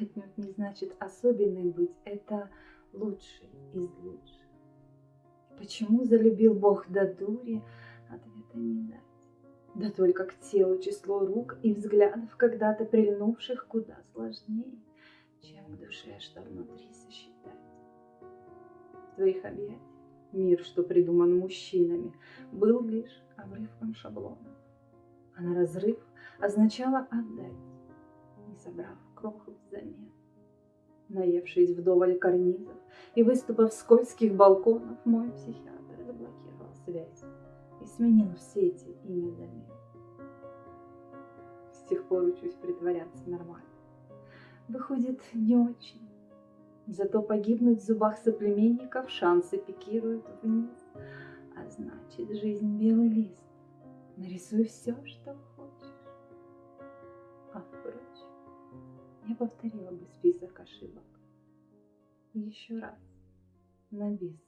отнюдь не значит особенной быть. Это лучший из лучших. Почему залюбил Бог до дури, ответа не дать. Да только к телу число рук и взглядов, когда-то прильнувших, куда сложнее, чем к душе, что внутри сосчитать. В твоих объятиях мир, что придуман мужчинами, был лишь обрывком шаблона. А на разрыв означало отдать, не собрав кроху взамен. Наевшись вдоволь карнизов и выступав скользких балконов, мой психиатр заблокировал связь и сменил все эти имя замен. С тех пор учусь притворяться нормально. Выходит, не очень. Зато погибнуть в зубах соплеменников шансы пикируют вниз. А значит, жизнь белый лист. Нарисуй все, что хочешь. А впрочем, я повторила бы список ошибок. Еще раз, на бис.